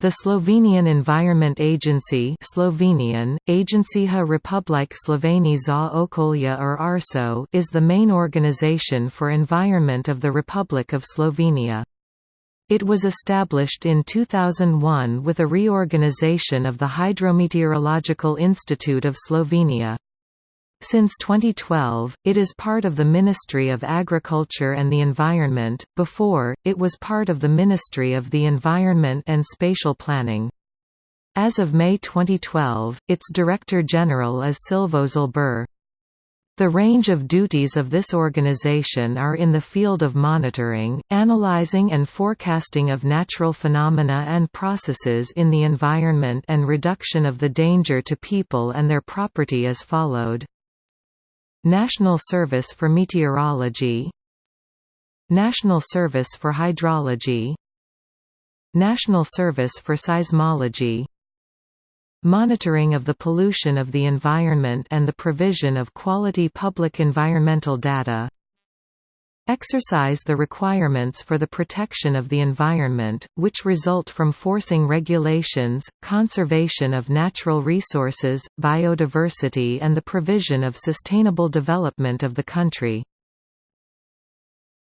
The Slovenian Environment Agency Slovenian, Agencija Republike Slovenije za okolje or ARSO is the main organization for environment of the Republic of Slovenia. It was established in 2001 with a reorganization of the Hydrometeorological Institute of Slovenia. Since 2012, it is part of the Ministry of Agriculture and the Environment, before, it was part of the Ministry of the Environment and Spatial Planning. As of May 2012, its Director General is Silvo Žlebir. The range of duties of this organization are in the field of monitoring, analyzing and forecasting of natural phenomena and processes in the environment and reduction of the danger to people and their property as followed. National Service for Meteorology. National Service for Hydrology. National Service for Seismology. Monitoring of the pollution of the environment and the provision of quality public environmental data exercise the requirements for the protection of the environment, which result from forcing regulations, conservation of natural resources, biodiversity and the provision of sustainable development of the country.